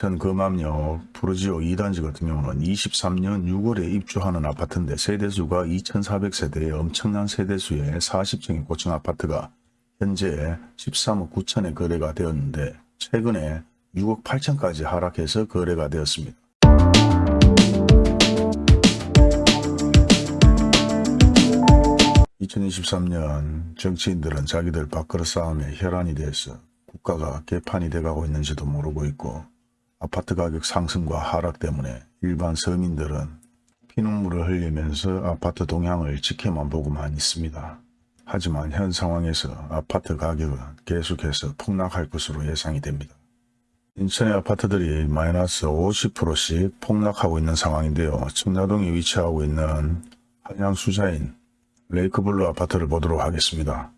현 금암역 푸르지오 2단지 같은 경우는 23년 6월에 입주하는 아파트인데 세대수가 2,400세대의 엄청난 세대수의 40층의 고층 아파트가 현재 13억 9천에 거래가 되었는데 최근에 6억 8천까지 하락해서 거래가 되었습니다. 2023년 정치인들은 자기들 밥그릇 싸움에 혈안이 돼서 국가가 개판이 돼가고 있는지도 모르고 있고 아파트 가격 상승과 하락 때문에 일반 서민들은 피눈물을 흘리면서 아파트 동향을 지켜만 보고만 있습니다. 하지만 현 상황에서 아파트 가격은 계속해서 폭락할 것으로 예상이 됩니다. 인천의 아파트들이 마이너스 50%씩 폭락하고 있는 상황인데요. 청라동에 위치하고 있는 한양수자인 레이크블루 아파트를 보도록 하겠습니다.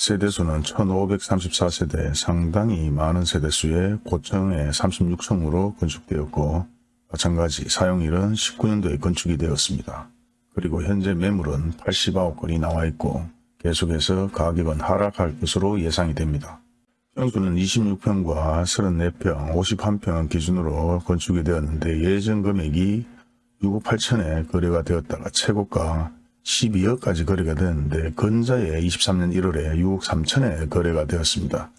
세대수는 1534세대 상당히 많은 세대수의 고층의 36층으로 건축되었고 마찬가지 사용일은 19년도에 건축이 되었습니다. 그리고 현재 매물은 89억 건이 나와 있고 계속해서 가격은 하락할 것으로 예상이 됩니다. 평수는 26평과 34평, 51평 기준으로 건축이 되었는데 예전 금액이 6억 8천에 거래가 되었다가 최고가 12억까지 거래가 되었는데 근자에 23년 1월에 6억 3천에 거래가 되었습니다.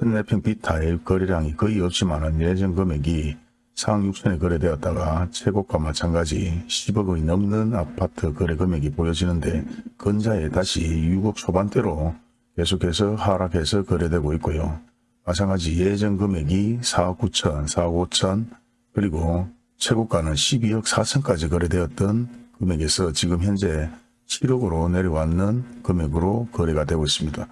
34평 B타입 거래량이 거의 없지만 예전 금액이 4억 6천에 거래되었다가 최고가 마찬가지 10억이 넘는 아파트 거래 금액이 보여지는데 근자에 다시 6억 초반대로 계속해서 하락해서 거래되고 있고요. 마찬가지 예전 금액이 4억 9천, 4억 5천 그리고 최고가는 12억 4천까지 거래되었던 금액에서 지금 현재 7억으로 내려왔는 금액으로 거래가 되고 있습니다.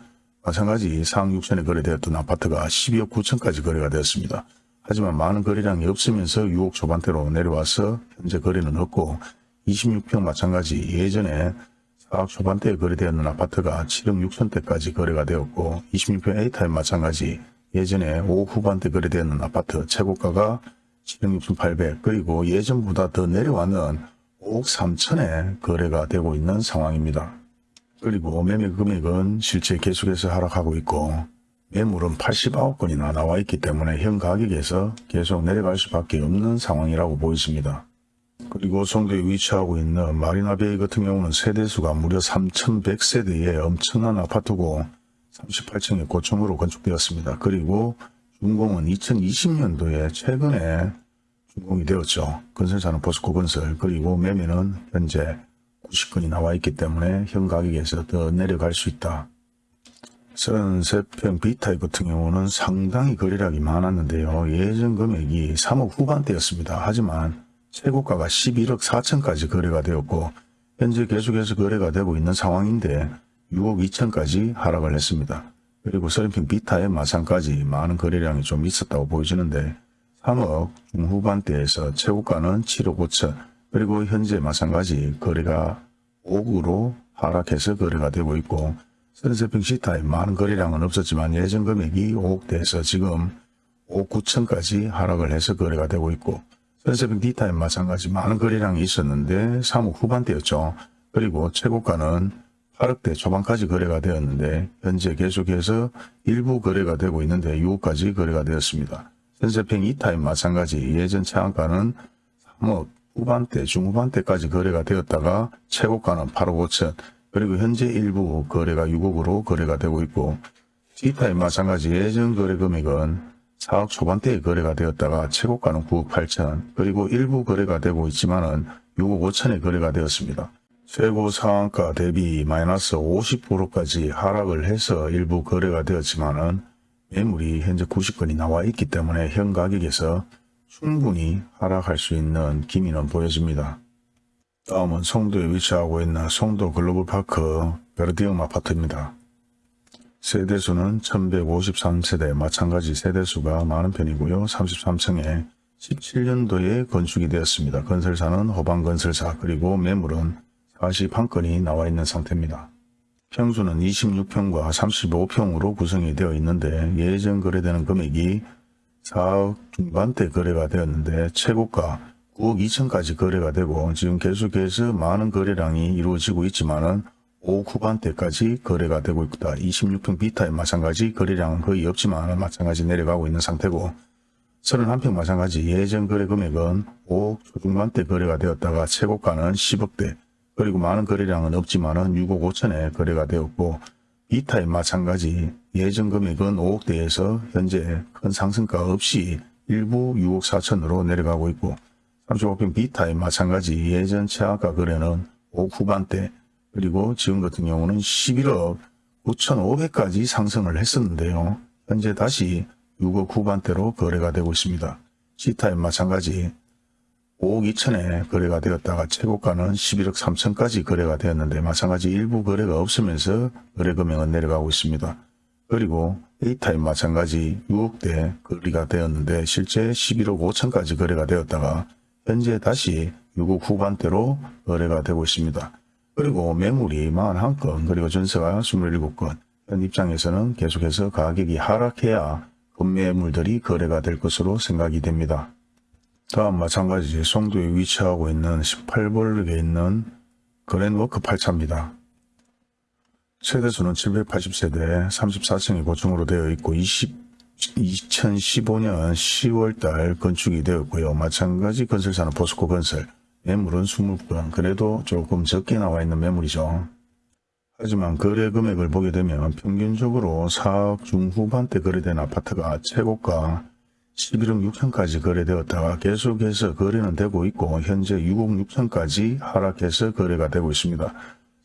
마찬가지 4억 6천에 거래되었던 아파트가 12억 9천까지 거래가 되었습니다. 하지만 많은 거래량이 없으면서 6억 초반대로 내려와서 현재 거래는 없고 26평 마찬가지 예전에 4억 초반대에 거래되었는 아파트가 7억 6천대까지 거래가 되었고 26평 A타입 마찬가지 예전에 5억 후반대 거래되었는 아파트 최고가가 7억 6천 8백 그리고 예전보다 더 내려와는 5억 3천에 거래가 되고 있는 상황입니다. 그리고 매매 금액은 실제 계속해서 하락하고 있고 매물은 89억 건이나 나와 있기 때문에 현 가격에서 계속 내려갈 수밖에 없는 상황이라고 보입니다. 그리고 송도에 위치하고 있는 마리나베이 같은 경우는 세대수가 무려 3,100세대의 엄청난 아파트고 38층의 고층으로 건축되었습니다. 그리고 준공은 2020년도에 최근에 준공이 되었죠. 건설사는 포스코 건설 그리고 매매는 현재 90건이 나와 있기 때문에 현 가격에서 더 내려갈 수 있다. 33평 B타입 같은 경우는 상당히 거래량이 많았는데요. 예전 금액이 3억 후반대였습니다. 하지만 최고가가 11억 4천까지 거래가 되었고 현재 계속해서 거래가 되고 있는 상황인데 6억 2천까지 하락을 했습니다. 그리고 30평 B타입 마찬가지 많은 거래량이 좀 있었다고 보여지는데 3억 중후반대에서 최고가는 7억 5천 그리고 현재 마찬가지 거래가 5억으로 하락해서 거래가 되고 있고 33평 C타입 많은 거래량은 없었지만 예전 금액이 5억대에서 지금 5억 9천까지 하락을 해서 거래가 되고 있고 33평 D타입 마찬가지 많은 거래량이 있었는데 3억 후반대였죠. 그리고 최고가는 8억대 초반까지 거래가 되었는데 현재 계속해서 일부 거래가 되고 있는데 6억까지 거래가 되었습니다. 현세평 2타입 마찬가지. 예전 차안가는 3억 후반대 중후반대까지 거래가 되었다가 최고가는 8억 5천. 그리고 현재 일부 거래가 6억으로 거래가 되고 있고. D타입 마찬가지. 예전 거래 금액은 4억 초반대에 거래가 되었다가 최고가는 9억 8천. 그리고 일부 거래가 되고 있지만 은 6억 5천에 거래가 되었습니다. 최고 상한가 대비 마이너스 50%까지 하락을 해서 일부 거래가 되었지만 은 매물이 현재 90건이 나와 있기 때문에 현 가격에서 충분히 하락할 수 있는 기미는 보여집니다. 다음은 송도에 위치하고 있는 송도 글로벌파크 베르디움 아파트입니다. 세대수는 1153세대 마찬가지 세대수가 많은 편이고요. 33층에 17년도에 건축이 되었습니다. 건설사는 호방건설사 그리고 매물은 41건이 나와 있는 상태입니다. 평수는 26평과 35평으로 구성이 되어 있는데 예전 거래되는 금액이 4억 중반대 거래가 되었는데 최고가 9억 2천까지 거래가 되고 지금 계속해서 많은 거래량이 이루어지고 있지만 은 5억 후반대까지 거래가 되고 있다. 26평 B타입 마찬가지 거래량은 거의 없지만 마찬가지 내려가고 있는 상태고 31평 마찬가지 예전 거래 금액은 5억 초중반대 거래가 되었다가 최고가는 10억대 그리고 많은 거래량은 없지만은 6억 5천에 거래가 되었고 B타입 마찬가지 예전 금액은 5억대에서 현재 큰 상승가 없이 일부 6억 4천으로 내려가고 있고 35평 B타입 마찬가지 예전 최하가 거래는 5억 후반대 그리고 지금 같은 경우는 11억 9,500까지 상승을 했었는데요. 현재 다시 6억 후반대로 거래가 되고 있습니다. C타입 마찬가지 5억 2천에 거래가 되었다가 최고가는 11억 3천까지 거래가 되었는데 마찬가지 일부 거래가 없으면서 거래 금액은 내려가고 있습니다. 그리고 A타입 마찬가지 6억대 거래가 되었는데 실제 11억 5천까지 거래가 되었다가 현재 다시 6억 후반대로 거래가 되고 있습니다. 그리고 매물이 41건 그리고 전세가 27건 현 입장에서는 계속해서 가격이 하락해야 건매물들이 거래가 될 것으로 생각이 됩니다. 다음 마찬가지 송도에 위치하고 있는 18블럭에 있는 그랜워크 8차입니다. 세대수는 780세대 34층이 고층으로 되어 있고 20, 2015년 10월달 건축이 되었고요. 마찬가지 건설사는 포스코 건설, 매물은 20건, 그래도 조금 적게 나와 있는 매물이죠. 하지만 거래 금액을 보게 되면 평균적으로 4억 중후반대 거래된 아파트가 최고가 11억 6천까지 거래되었다가 계속해서 거래는 되고 있고 현재 6억 6천까지 하락해서 거래가 되고 있습니다.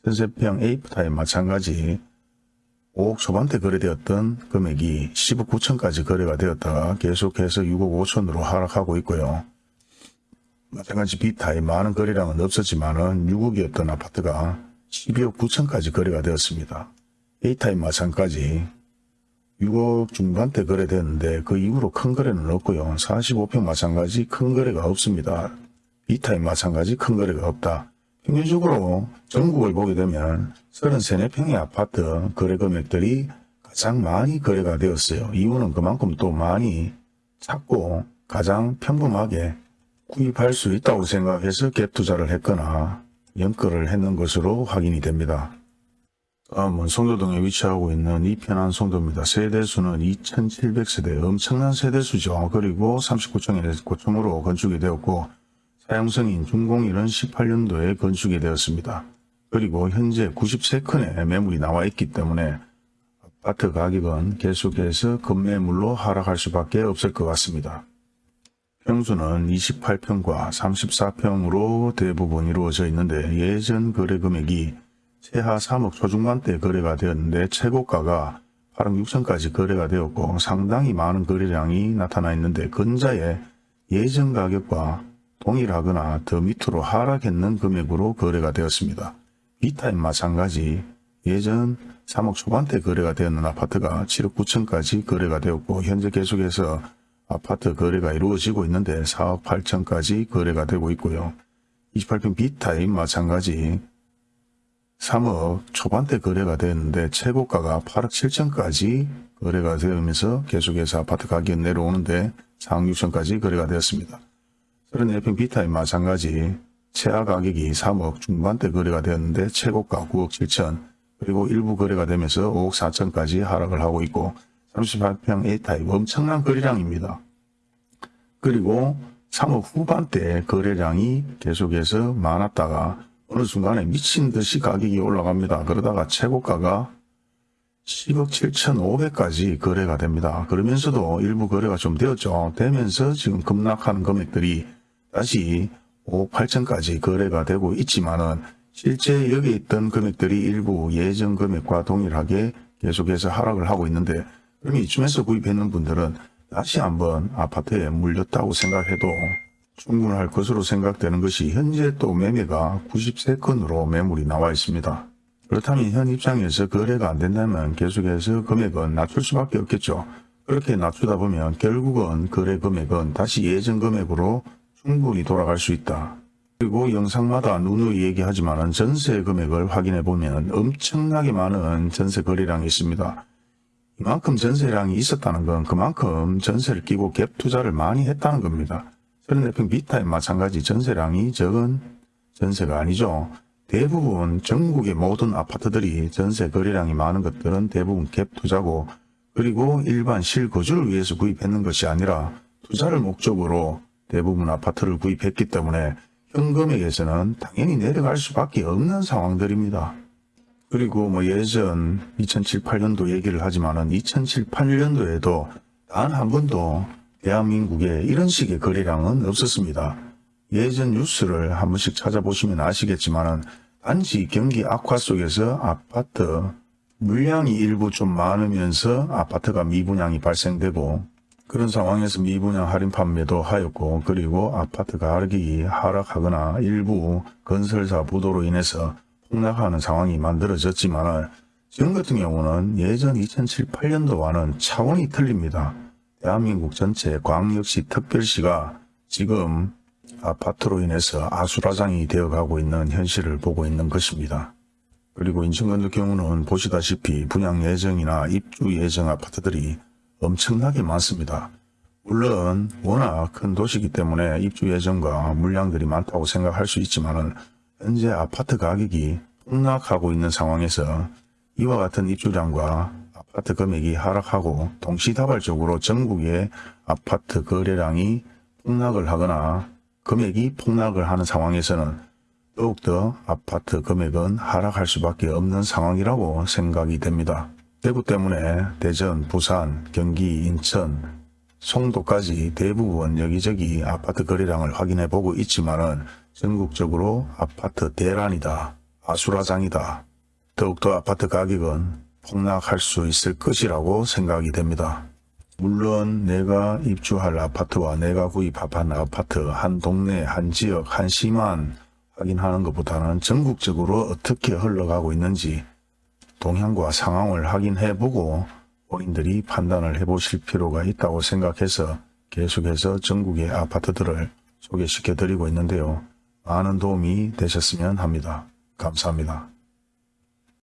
전세평 A타입 마찬가지 5억 초반대 거래되었던 금액이 10억 9천까지 거래가 되었다가 계속해서 6억 5천으로 하락하고 있고요. 마찬가지 B타입 많은 거래량은 없었지만 은 6억이었던 아파트가 12억 9천까지 거래가 되었습니다. A타입 마찬가지 6억 중반대 거래되었는데 그 이후로 큰 거래는 없고요. 45평 마찬가지 큰 거래가 없습니다. B타입 마찬가지 큰 거래가 없다. 평균적으로 전국을 보게 되면 33, 4평의 아파트 거래 금액들이 가장 많이 거래가 되었어요. 이유는 그만큼 또 많이 찾고 가장 평범하게 구입할 수 있다고 생각해서 갭 투자를 했거나 연끌을 했는 것으로 확인이 됩니다. 다음은 송도동에 위치하고 있는 이편한 송도입니다. 세대수는 2700세대 엄청난 세대수죠. 그리고 39층에 고층으로 건축이 되었고 사용성인 준공일은 18년도에 건축이 되었습니다. 그리고 현재 93건의 매물이 나와 있기 때문에 아파트 가격은 계속해서 급매물로 하락할 수밖에 없을 것 같습니다. 평수는 28평과 34평으로 대부분 이루어져 있는데 예전 거래 금액이 최하 3억 초중반대 거래가 되었는데 최고가가 8억 6천까지 거래가 되었고 상당히 많은 거래량이 나타나 있는데 근자의 예전 가격과 동일하거나 더 밑으로 하락했는 금액으로 거래가 되었습니다. B타입 마찬가지 예전 3억 초반대 거래가 되었는 아파트가 7억 9천까지 거래가 되었고 현재 계속해서 아파트 거래가 이루어지고 있는데 4억 8천까지 거래가 되고 있고요. 28평 B타입 마찬가지 3억 초반대 거래가 되었는데 최고가가 8억 7천까지 거래가 되면서 계속해서 아파트 가격이 내려오는데 4억 6천까지 거래가 되었습니다. 34평 B타입 마찬가지 최하 가격이 3억 중반대 거래가 되었는데 최고가 9억 7천 그리고 일부 거래가 되면서 5억 4천까지 하락을 하고 있고 38평 A타입 엄청난 거래량입니다. 그리고 3억 후반대 거래량이 계속해서 많았다가 어느 순간에 미친 듯이 가격이 올라갑니다. 그러다가 최고가가 10억 7천5백까지 거래가 됩니다. 그러면서도 일부 거래가 좀 되었죠. 되면서 지금 급락하는 금액들이 다시 5억 8천까지 거래가 되고 있지만은 실제 여기 있던 금액들이 일부 예전 금액과 동일하게 계속해서 하락을 하고 있는데 그럼 이쯤에서 구입했는 분들은 다시 한번 아파트에 물렸다고 생각해도 충분할 것으로 생각되는 것이 현재 또 매매가 93건으로 매물이 나와 있습니다. 그렇다면 현 입장에서 거래가 안 된다면 계속해서 금액은 낮출 수밖에 없겠죠. 그렇게 낮추다 보면 결국은 거래 금액은 다시 예전 금액으로 충분히 돌아갈 수 있다. 그리고 영상마다 누누이 얘기하지만 전세 금액을 확인해 보면 엄청나게 많은 전세 거래량이 있습니다. 이만큼 전세량이 있었다는 건 그만큼 전세를 끼고 갭 투자를 많이 했다는 겁니다. 34평 비타에 마찬가지 전세량이 적은 전세가 아니죠. 대부분 전국의 모든 아파트들이 전세 거래량이 많은 것들은 대부분 갭 투자고 그리고 일반 실거주를 위해서 구입했는 것이 아니라 투자를 목적으로 대부분 아파트를 구입했기 때문에 현금액에서는 당연히 내려갈 수밖에 없는 상황들입니다. 그리고 뭐 예전 2007, 8년도 얘기를 하지만 은 2007, 8년도에도 단 한 번도 대한민국에 이런 식의 거래량은 없었습니다. 예전 뉴스를 한 번씩 찾아보시면 아시겠지만은 단지 경기 악화 속에서 아파트 물량이 일부 좀 많으면서 아파트가 미분양이 발생되고 그런 상황에서 미분양 할인 판매도 하였고 그리고 아파트 가격이 하락하거나 일부 건설사 부도로 인해서 폭락하는 상황이 만들어졌지만 지금 같은 경우는 예전 2007, 8년도와는 차원이 틀립니다. 대한민국 전체 광역시 특별시가 지금 아파트로 인해서 아수라장이 되어가고 있는 현실을 보고 있는 것입니다. 그리고 인천 같은 경우는 보시다시피 분양 예정이나 입주 예정 아파트들이 엄청나게 많습니다. 물론 워낙 큰 도시이기 때문에 입주 예정과 물량들이 많다고 생각할 수 있지만 현재 아파트 가격이 폭락하고 있는 상황에서 이와 같은 입주량과 아파트 금액이 하락하고 동시다발적으로 전국의 아파트 거래량이 폭락을 하거나 금액이 폭락을 하는 상황에서는 더욱더 아파트 금액은 하락할 수밖에 없는 상황이라고 생각이 됩니다. 대구 때문에 대전, 부산, 경기, 인천, 송도까지 대부분 여기저기 아파트 거래량을 확인해 보고 있지만은 전국적으로 아파트 대란이다, 아수라장이다. 더욱더 아파트 가격은 폭락할 수 있을 것이라고 생각이 됩니다. 물론 내가 입주할 아파트와 내가 구입한 아파트 한 동네, 한 지역, 한 시만 확인하는 것보다는 전국적으로 어떻게 흘러가고 있는지 동향과 상황을 확인해보고 본인들이 판단을 해보실 필요가 있다고 생각해서 계속해서 전국의 아파트들을 소개시켜 드리고 있는데요. 많은 도움이 되셨으면 합니다. 감사합니다.